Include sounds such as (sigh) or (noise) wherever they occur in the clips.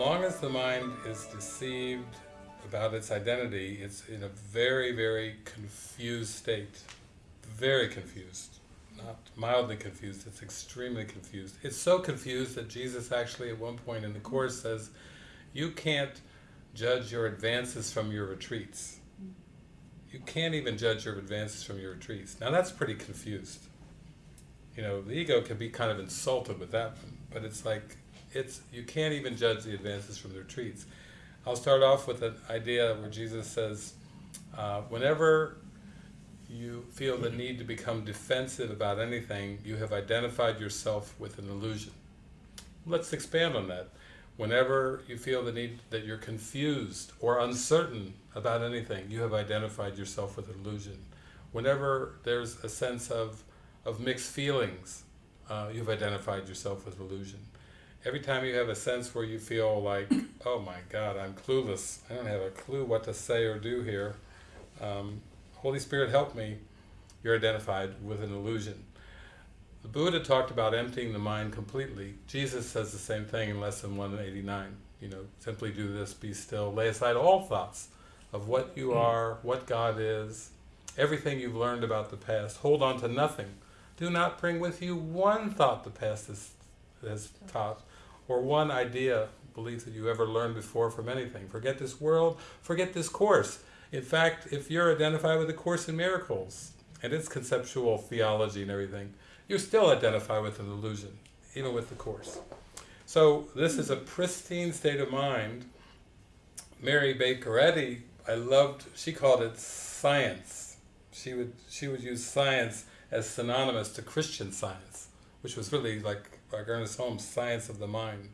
long as the mind is deceived about its identity, it's in a very, very confused state. Very confused. Not mildly confused, it's extremely confused. It's so confused that Jesus actually at one point in the Course says, you can't judge your advances from your retreats. You can't even judge your advances from your retreats. Now that's pretty confused. You know, the ego can be kind of insulted with that one, but it's like, it's you can't even judge the advances from the retreats. I'll start off with an idea where Jesus says, uh, whenever you feel the need to become defensive about anything, you have identified yourself with an illusion. Let's expand on that. Whenever you feel the need that you're confused or uncertain about anything, you have identified yourself with an illusion. Whenever there's a sense of, of mixed feelings, uh, you've identified yourself with illusion. Every time you have a sense where you feel like, oh my God, I'm clueless, I don't have a clue what to say or do here, um, Holy Spirit help me, you're identified with an illusion. The Buddha talked about emptying the mind completely. Jesus says the same thing in Lesson 189. You know, simply do this, be still, lay aside all thoughts of what you are, what God is, everything you've learned about the past. Hold on to nothing. Do not bring with you one thought the past has, has taught, or one idea, belief that you ever learned before from anything. Forget this world, forget this Course. In fact, if you're identified with the Course in Miracles, and its conceptual theology and everything, you're still identified with an illusion, even with the Course. So this is a pristine state of mind. Mary Baker Eddy, I loved, she called it science. She would, she would use science as synonymous to Christian science, which was really like, like Ernest Holmes' science of the mind.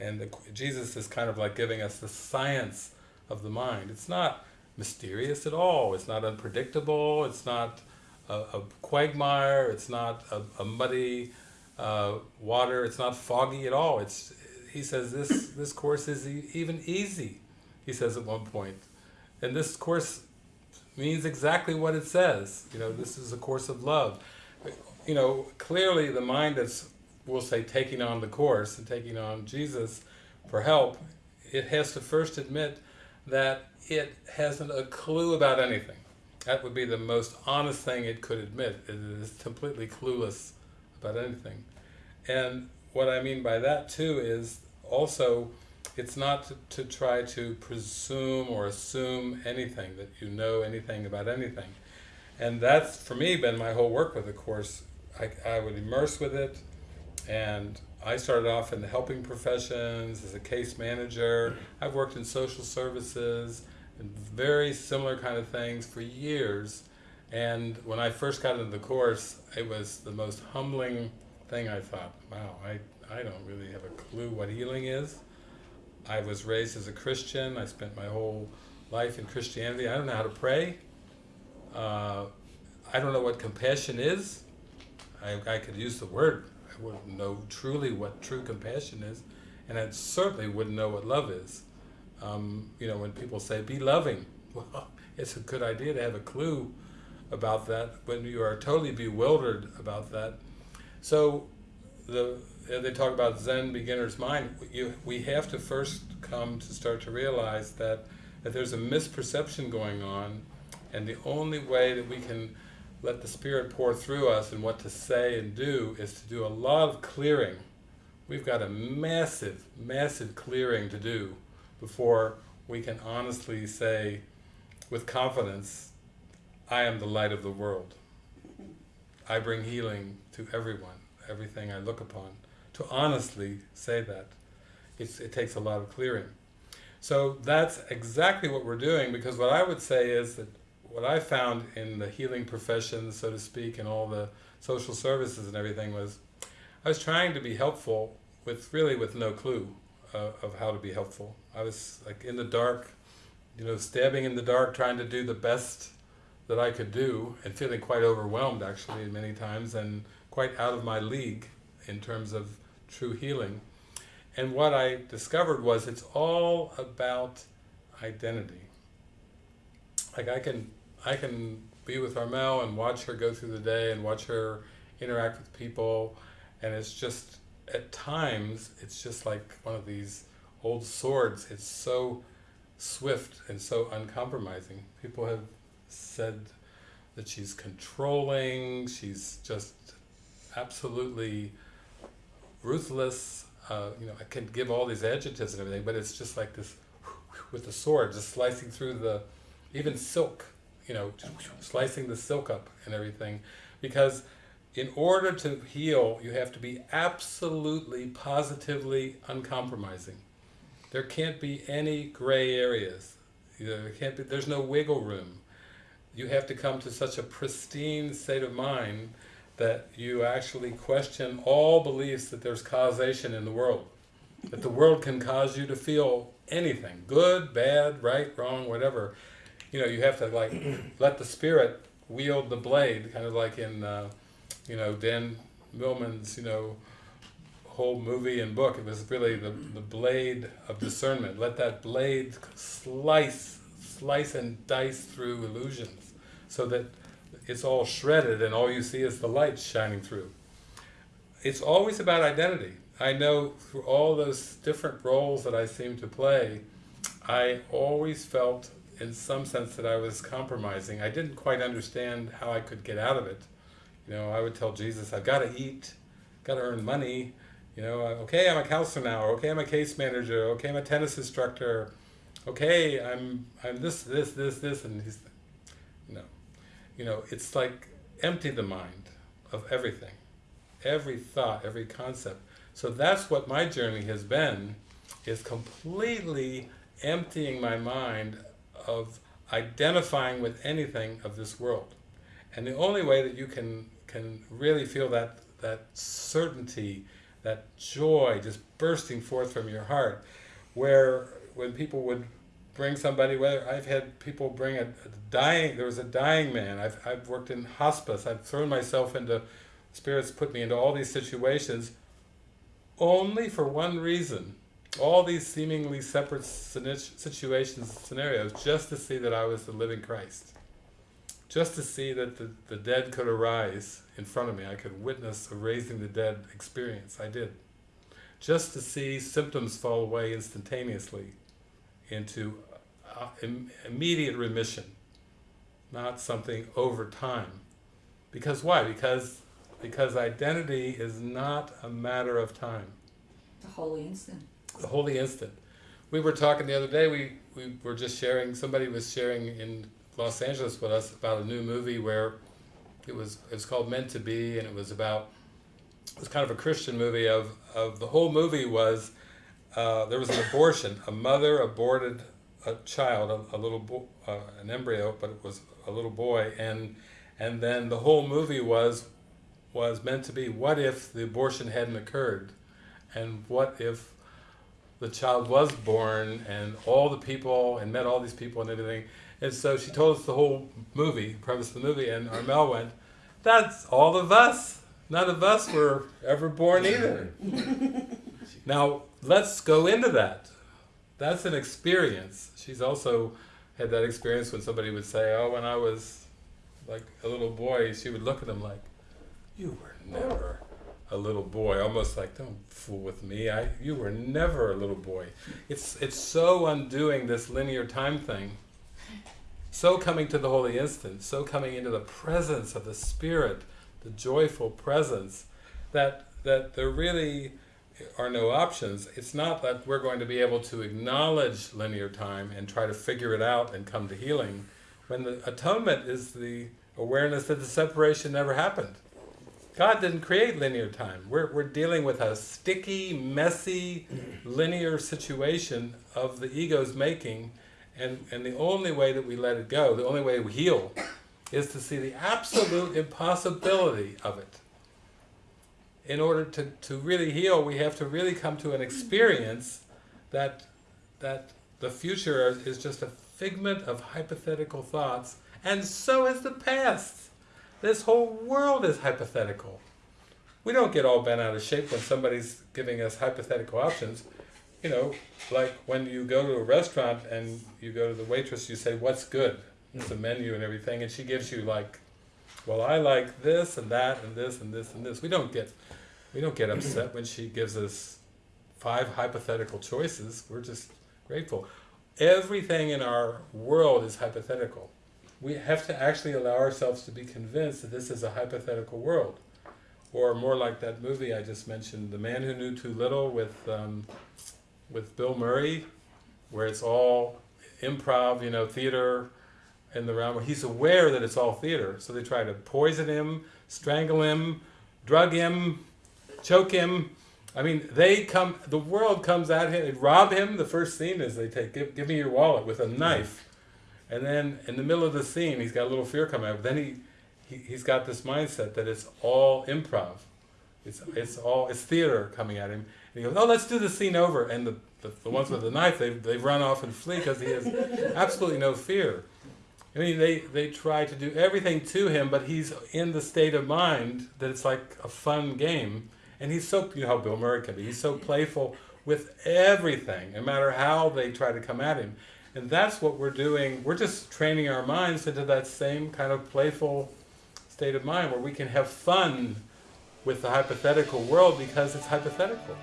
And the, Jesus is kind of like giving us the science of the mind. It's not mysterious at all. It's not unpredictable. It's not a, a quagmire. It's not a, a muddy uh, water. It's not foggy at all. It's he says this this course is e even easy. He says at one point. point, and this course means exactly what it says. You know, this is a course of love. You know, clearly the mind that's we'll say taking on the course and taking on Jesus for help, it has to first admit that it hasn't a clue about anything. That would be the most honest thing it could admit. It is completely clueless about anything. And what I mean by that too is also it's not to, to, try to presume or assume anything, that you know anything about anything. And that's, for me, been my whole work with the Course. I, I would immerse with it, and I started off in the helping professions, as a case manager. I've worked in social services, and very similar kind of things for years. And when I first got into the Course, it was the most humbling thing I thought, wow, I, I don't really have a clue what healing is. I was raised as a Christian, I spent my whole life in Christianity, I don't know how to pray. Uh, I don't know what compassion is. I, I could use the word, I wouldn't know truly what true compassion is, and I certainly wouldn't know what love is. Um, you know, when people say, be loving, (laughs) well, it's a good idea to have a clue about that when you are totally bewildered about that. So, the, they talk about Zen beginner's mind, you, we have to first come to start to realize that, that there's a misperception going on, and the only way that we can let the Spirit pour through us and what to say and do is to do a lot of clearing. We've got a massive, massive clearing to do before we can honestly say with confidence, I am the light of the world. I bring healing to everyone, everything I look upon. To honestly say that, it's, it takes a lot of clearing. So that's exactly what we're doing, because what I would say is that what I found in the healing profession, so to speak, and all the social services and everything was, I was trying to be helpful with really with no clue uh, of how to be helpful. I was like in the dark, you know, stabbing in the dark, trying to do the best that I could do, and feeling quite overwhelmed actually many times, and quite out of my league in terms of true healing. And what I discovered was it's all about identity. Like I can, I can be with Armel and watch her go through the day and watch her interact with people, and it's just, at times, it's just like one of these old swords. It's so swift and so uncompromising. People have said that she's controlling, she's just absolutely ruthless. Uh, you know, I can give all these adjectives and everything, but it's just like this with the sword, just slicing through the, even silk, you know, slicing the silk up and everything. Because in order to heal, you have to be absolutely, positively uncompromising. There can't be any gray areas. There can't be, there's no wiggle room. You have to come to such a pristine state of mind that you actually question all beliefs that there's causation in the world. That the world can cause you to feel anything, good, bad, right, wrong, whatever. You know, you have to like (clears throat) let the spirit wield the blade, kind of like in, uh, you know, Dan Millman's, you know, whole movie and book. It was really the, the blade of discernment. Let that blade slice, slice and dice through illusions so that it's all shredded and all you see is the light shining through. It's always about identity. I know through all those different roles that I seem to play, I always felt in some sense that I was compromising. I didn't quite understand how I could get out of it. You know, I would tell Jesus, I've got to eat, got to earn money, you know, uh, okay, I'm a counselor now, okay, I'm a case manager, okay, I'm a tennis instructor, okay, I'm I'm this, this, this, this, and he's, know, you know, it's like empty the mind of everything, every thought, every concept. So that's what my journey has been, is completely emptying my mind of identifying with anything of this world. And the only way that you can can really feel that that certainty, that joy just bursting forth from your heart, where when people would bring somebody, whether I've had people bring a, a dying, there was a dying man, I've, I've worked in hospice, I've thrown myself into, spirits put me into all these situations, only for one reason, all these seemingly separate situations, scenarios, just to see that I was the living Christ. Just to see that the, the dead could arise in front of me. I could witness a raising the dead experience. I did. Just to see symptoms fall away instantaneously into uh, Im immediate remission, not something over time. Because why? Because because identity is not a matter of time. The holy instant. The holy instant. We were talking the other day, we, we were just sharing, somebody was sharing in Los Angeles with us about a new movie where it was it was called Meant to Be and it was about, it was kind of a Christian movie of, of the whole movie was, uh, there was an abortion, a mother aborted a child, a, a little uh, an embryo, but it was a little boy, and and then the whole movie was was meant to be, what if the abortion hadn't occurred? And what if the child was born and all the people, and met all these people and everything. And so she told us the whole movie, premise of the movie, and Armel went, that's all of us. None of us were ever born either. (laughs) now, let's go into that. That's an experience. She's also had that experience when somebody would say, oh, when I was like a little boy, she would look at them like, you were never a little boy, almost like, don't fool with me, I, you were never a little boy. It's, it's so undoing this linear time thing, so coming to the holy instant, so coming into the presence of the Spirit, the joyful presence, that, that there really are no options. It's not that we're going to be able to acknowledge linear time and try to figure it out and come to healing, when the atonement is the awareness that the separation never happened. God didn't create linear time. We're, we're dealing with a sticky, messy, linear situation of the ego's making, and, and the only way that we let it go, the only way we heal, is to see the absolute impossibility of it. In order to, to really heal, we have to really come to an experience that, that the future is just a figment of hypothetical thoughts, and so is the past. This whole world is hypothetical. We don't get all bent out of shape when somebody's giving us hypothetical options. You know, like when you go to a restaurant and you go to the waitress, you say, what's good? It's a menu and everything, and she gives you like, well, I like this and that and this and this and this. We don't get, we don't get upset when she gives us five hypothetical choices. We're just grateful. Everything in our world is hypothetical. We have to actually allow ourselves to be convinced that this is a hypothetical world. Or more like that movie I just mentioned, The Man Who Knew Too Little with, um, with Bill Murray, where it's all improv, you know, theater in the realm he's aware that it's all theater. So they try to poison him, strangle him, drug him, choke him. I mean, they come, the world comes at him, they rob him. The first scene is they take, give, give me your wallet with a knife. And then in the middle of the scene, he's got a little fear coming out. But then he, he, he's got this mindset that it's all improv. It's, it's all, it's theater coming at him. And he goes, oh, let's do the scene over. And the, the, the ones with the knife, they, they run off and flee because he has absolutely no fear. I mean, they, they try to do everything to him, but he's in the state of mind that it's like a fun game. And he's so, you know how Bill Murray can be, he's so playful with everything, no matter how they try to come at him. And that's what we're doing. We're just training our minds into that same kind of playful state of mind where we can have fun with the hypothetical world because it's hypothetical.